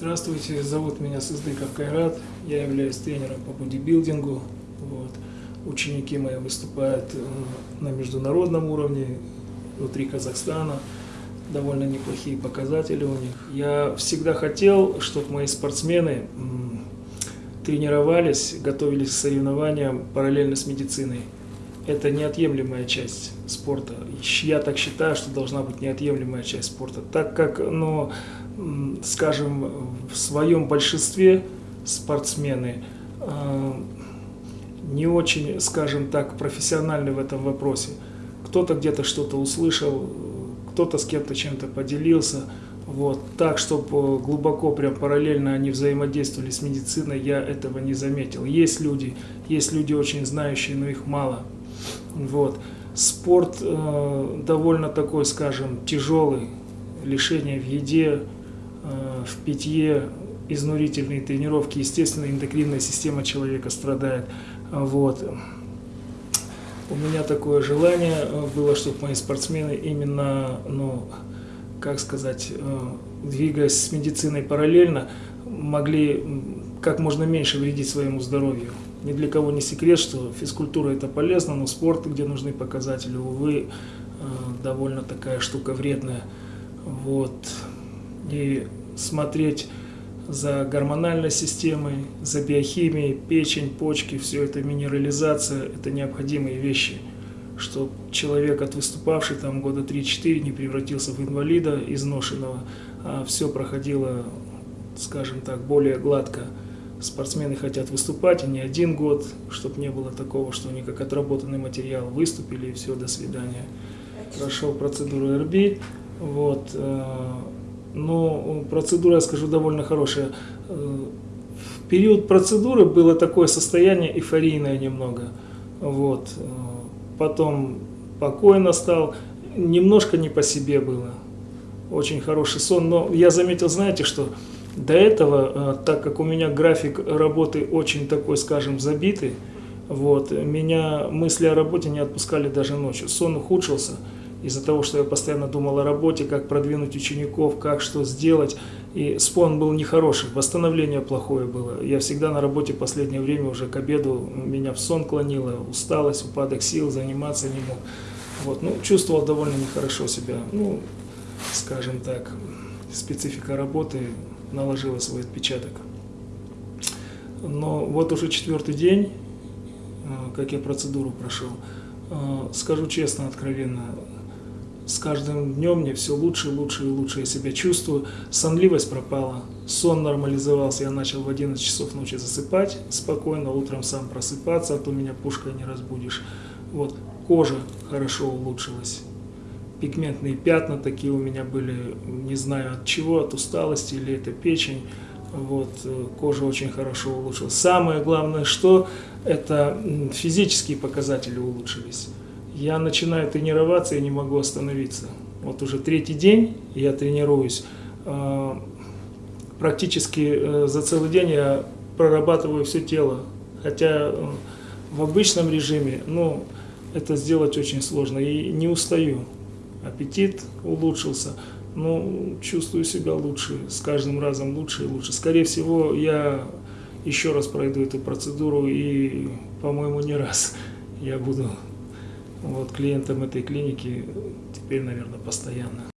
Здравствуйте, зовут меня Сыздыков Кайрат, я являюсь тренером по бодибилдингу. Вот. Ученики мои выступают э, на международном уровне, внутри Казахстана, довольно неплохие показатели у них. Я всегда хотел, чтобы мои спортсмены тренировались, готовились к соревнованиям параллельно с медициной. Это неотъемлемая часть спорта. Я так считаю, что должна быть неотъемлемая часть спорта. Так как, ну, скажем, в своем большинстве спортсмены э, не очень, скажем так, профессиональны в этом вопросе. Кто-то где-то что-то услышал, кто-то с кем-то чем-то поделился. Вот. Так, чтобы глубоко, прям параллельно они взаимодействовали с медициной, я этого не заметил. Есть люди, есть люди очень знающие, но их мало. Вот. Спорт э, довольно такой, скажем, тяжелый. Лишение в еде, э, в питье, изнурительные тренировки. Естественно, эндокринная система человека страдает. Вот. У меня такое желание э, было, чтобы мои спортсмены именно, ну, как сказать, э, двигаясь с медициной параллельно, могли как можно меньше вредить своему здоровью. Ни для кого не секрет, что физкультура это полезно, но спорт, где нужны показатели, увы, э, довольно такая штука вредная. Вот. И смотреть за гормональной системой, за биохимией, печень, почки, все это минерализация, это необходимые вещи, чтобы человек, от выступавший там года 3-4, не превратился в инвалида изношенного, а все проходило, скажем так, более гладко спортсмены хотят выступать, и не один год, чтобы не было такого, что они как отработанный материал выступили, и все, до свидания. Прошел процедуру РБ, вот, э, но процедура, я скажу, довольно хорошая. Э, в период процедуры было такое состояние эйфорийное немного, вот, э, потом покойно стал, немножко не по себе было, очень хороший сон, но я заметил, знаете, что до этого, э, так как у меня график работы очень такой, скажем, забитый, вот, меня мысли о работе не отпускали даже ночью. Сон ухудшился из-за того, что я постоянно думал о работе, как продвинуть учеников, как что сделать. И спон был нехороший, восстановление плохое было. Я всегда на работе последнее время уже к обеду меня в сон клонило, усталость, упадок сил, заниматься не мог. Вот, ну, чувствовал довольно нехорошо себя. Ну, скажем так, специфика работы наложила свой отпечаток. Но вот уже четвертый день, э, как я процедуру прошел, э, скажу честно, откровенно, с каждым днем мне все лучше, лучше и лучше я себя чувствую. Сонливость пропала, сон нормализовался, я начал в 11 часов ночи засыпать спокойно, утром сам просыпаться, а то меня пушкой не разбудишь. Вот, кожа хорошо улучшилась пигментные пятна такие у меня были, не знаю от чего, от усталости или это печень. Вот, кожа очень хорошо улучшилась. Самое главное, что это физические показатели улучшились. Я начинаю тренироваться и не могу остановиться. Вот уже третий день я тренируюсь. А, практически э, за целый день я прорабатываю все тело. Хотя э, в обычном режиме, ну, это сделать очень сложно и не устаю аппетит улучшился, ну, чувствую себя лучше, с каждым разом лучше и лучше. Скорее всего, я еще раз пройду эту процедуру и, по-моему, не раз я буду вот клиентом этой клиники теперь, наверное, постоянно.